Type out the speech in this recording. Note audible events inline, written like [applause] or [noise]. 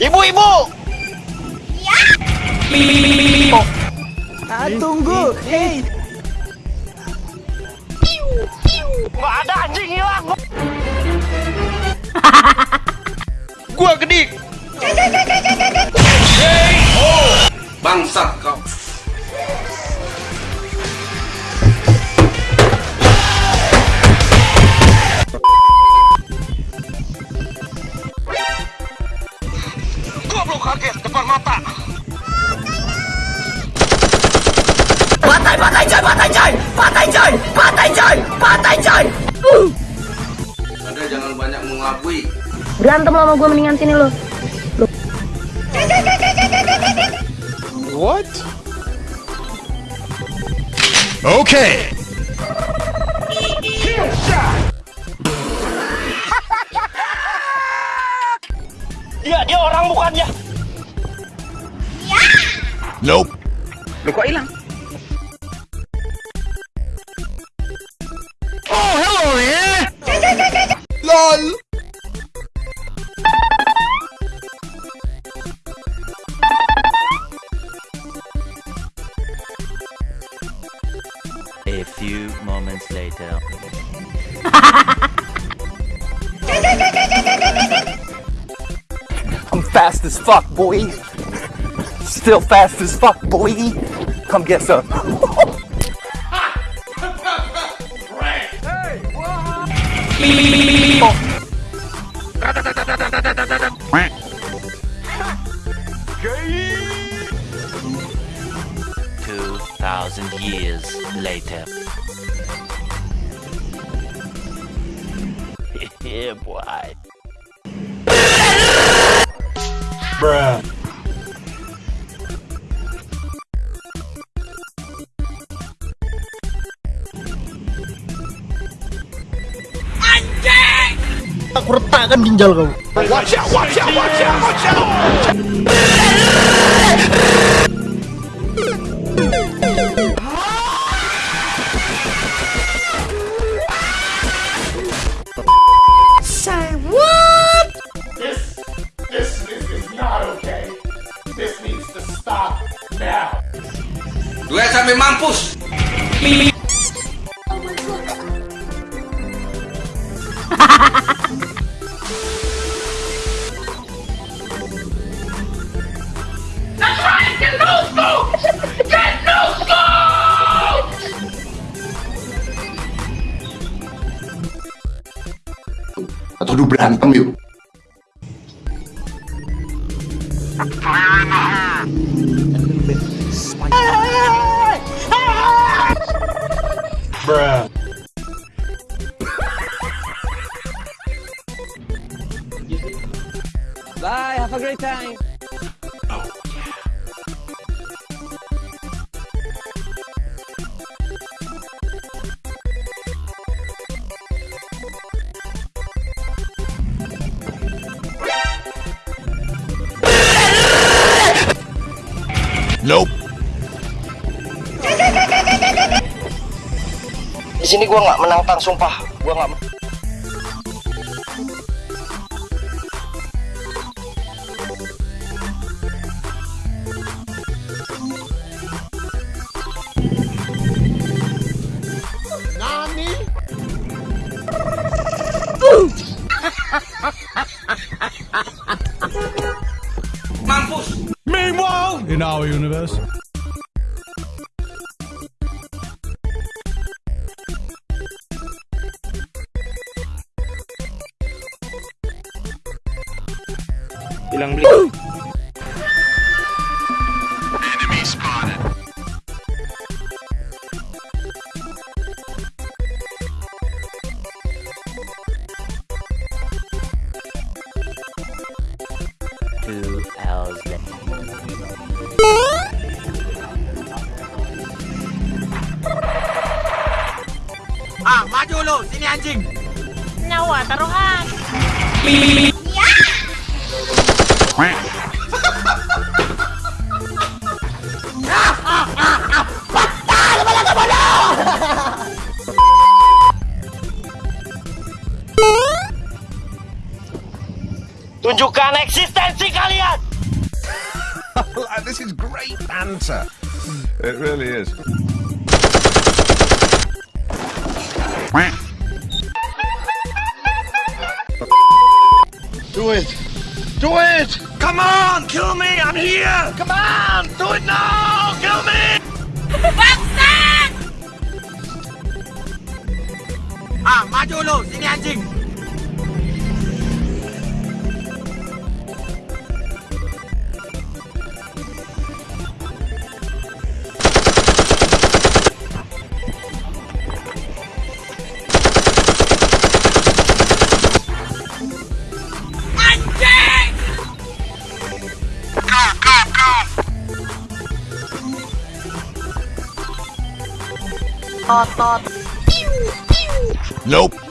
Ibu-ibu! Ah, tunggu. Hey. Nggak ada anjing hilang! [laughs] Gua gedik! Bangsat kau. Goblok Berantem lo sama gue mendingan sini lo. What? Okay. Dia, dia orang bukannya! Nope. Lu kok hilang? LOL. Later. I'm fast as fuck, boy. Still fast as fuck, boy. Come get some. Two thousand years later. Yeah, boy. Aku retakkan ginjal kau. Watch out, watch out, watch out, watch out. Duet sampai mampus. Atau du berantem yuk. Bye, have a great time. Nope. Di sini gua nggak menantang, sumpah. Gua nggak. Mampus. Meanwhile, in our universe. Hilang beli. Enemy spotted. Two hours later. Ah, maju lu, sini anjing. Nyawa taruhan. Tunjukkan eksistensi kalian! [laughs] great banter. It really is. Do it! Do it! Come on, kill me! I'm here! Come on, do it now! Kill me! Ah, maju lu, sini anjing. Nope.